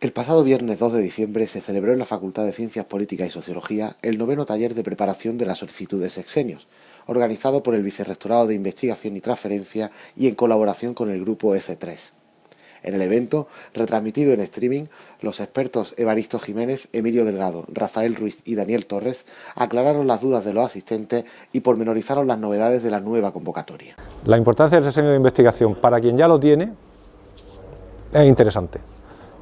El pasado viernes 2 de diciembre se celebró en la Facultad de Ciencias Políticas y Sociología el noveno taller de preparación de la solicitud de sexenios, organizado por el Vicerrectorado de Investigación y Transferencia y en colaboración con el grupo F3. En el evento, retransmitido en streaming, los expertos Evaristo Jiménez, Emilio Delgado, Rafael Ruiz y Daniel Torres aclararon las dudas de los asistentes y pormenorizaron las novedades de la nueva convocatoria. La importancia del sexenio de investigación para quien ya lo tiene es interesante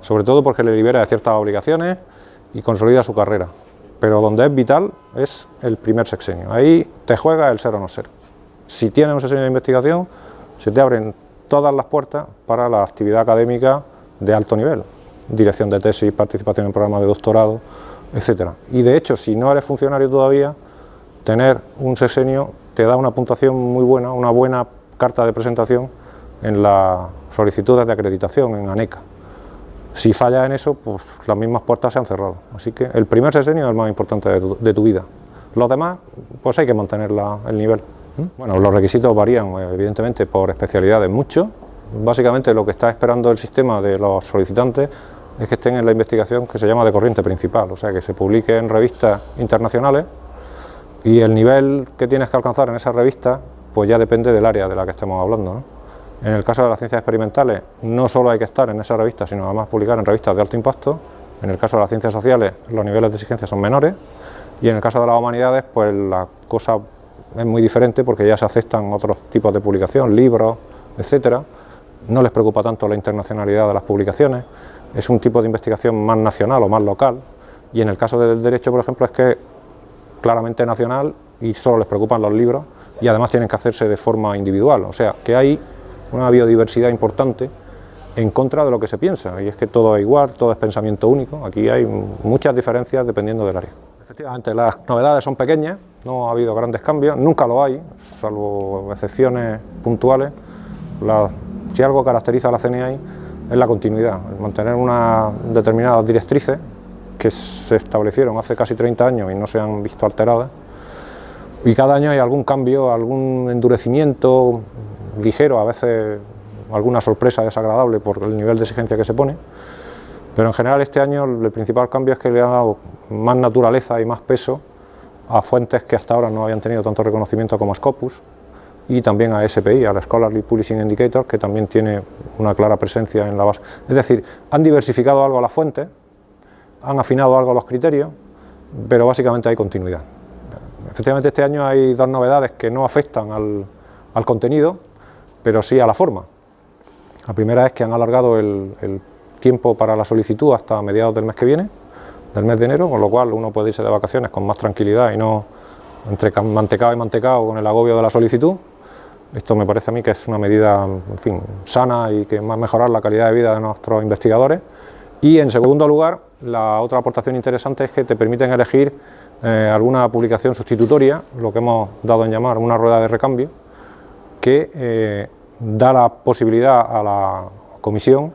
sobre todo porque le libera de ciertas obligaciones y consolida su carrera. Pero donde es vital es el primer sexenio, ahí te juega el ser o no ser. Si tienes un sexenio de investigación, se te abren todas las puertas para la actividad académica de alto nivel, dirección de tesis, participación en programas de doctorado, etc. Y de hecho, si no eres funcionario todavía, tener un sexenio te da una puntuación muy buena, una buena carta de presentación en las solicitudes de acreditación en ANECA. Si falla en eso, pues las mismas puertas se han cerrado. Así que el primer sexenio es el más importante de tu, vida. Los demás, pues hay que mantener el nivel. ¿Mm? Bueno, los requisitos varían evidentemente por especialidades mucho. Básicamente lo que está esperando el sistema de los solicitantes es que estén en la investigación que se llama de corriente principal, o sea, que se publique en revistas internacionales y el nivel que tienes que alcanzar en esa revista pues ya depende del área de la que estemos hablando. ¿no? En el caso de las ciencias experimentales, no solo hay que estar en esa revista, sino además publicar en revistas de alto impacto. En el caso de las ciencias sociales, los niveles de exigencia son menores. Y en el caso de las humanidades, pues la cosa es muy diferente porque ya se aceptan otros tipos de publicación, libros, etcétera. No les preocupa tanto la internacionalidad de las publicaciones. Es un tipo de investigación más nacional o más local. Y en el caso del derecho, por ejemplo, es que claramente nacional y solo les preocupan los libros y además tienen que hacerse de forma individual. O sea, que hay una biodiversidad importante en contra de lo que se piensa, y es que todo es igual, todo es pensamiento único, aquí hay muchas diferencias dependiendo del área. Efectivamente, las novedades son pequeñas, no ha habido grandes cambios, nunca lo hay, salvo excepciones puntuales. si algo caracteriza a la CNI es la continuidad, mantener unas determinadas directrices que se establecieron hace casi 30 años y no se han visto alteradas, y cada año hay algún cambio, algún endurecimiento, ligero, a veces alguna sorpresa desagradable por el nivel de exigencia que se pone, pero en general este año el principal cambio es que le ha dado más naturaleza y más peso a fuentes que hasta ahora no habían tenido tanto reconocimiento como Scopus y también a SPI, al Scholarly Publishing Indicator, que también tiene una clara presencia en la base. Es decir, han diversificado algo las fuentes, han afinado algo los criterios, pero básicamente hay continuidad. Efectivamente este año hay dos novedades que no afectan al, al contenido, pero sí a la forma. La primera es que han alargado el, tiempo para la solicitud hasta mediados del mes que viene, del mes de enero, con lo cual uno puede irse de vacaciones con más tranquilidad y no entre mantecado y mantecado con el agobio de la solicitud. Esto me parece a mí que es una medida en fin, sana y que va a mejorar la calidad de vida de nuestros investigadores. Y en segundo lugar, la otra aportación interesante es que te permiten elegir eh, alguna publicación sustitutoria, lo que hemos dado en llamar una rueda de recambio, que eh, da la posibilidad a la comisión,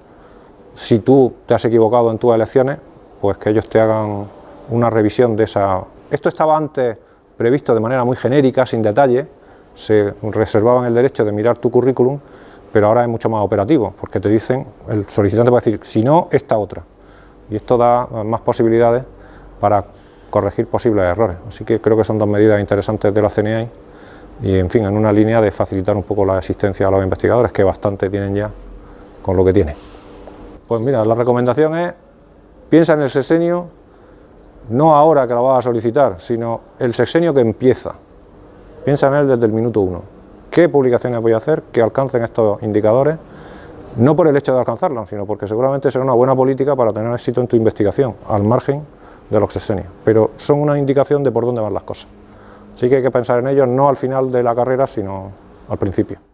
si tú te has equivocado en tus elecciones, pues que ellos te hagan una revisión de esa... Esto estaba antes previsto de manera muy genérica, sin detalle, se reservaban el derecho de mirar tu currículum, pero ahora es mucho más operativo, porque te dicen, el solicitante a decir, si no, esta otra. Y esto da más posibilidades para corregir posibles errores. Así que creo que son dos medidas interesantes de la CNI y en fin, en una línea de facilitar un poco la asistencia a los investigadores, que bastante tienen ya con lo que tienen. Pues mira, la recomendación es, piensa en el sexenio, no ahora que lo vas a solicitar, sino el sexenio que empieza. Piensa en él desde el minuto uno. ¿Qué publicaciones voy a hacer que alcancen estos indicadores? No por el hecho de alcanzarlos, sino porque seguramente será una buena política para tener éxito en tu investigación, al margen de los sexenios. Pero son una indicación de por dónde van las cosas. Sí que hay que pensar en ello no al final de la carrera, sino al principio.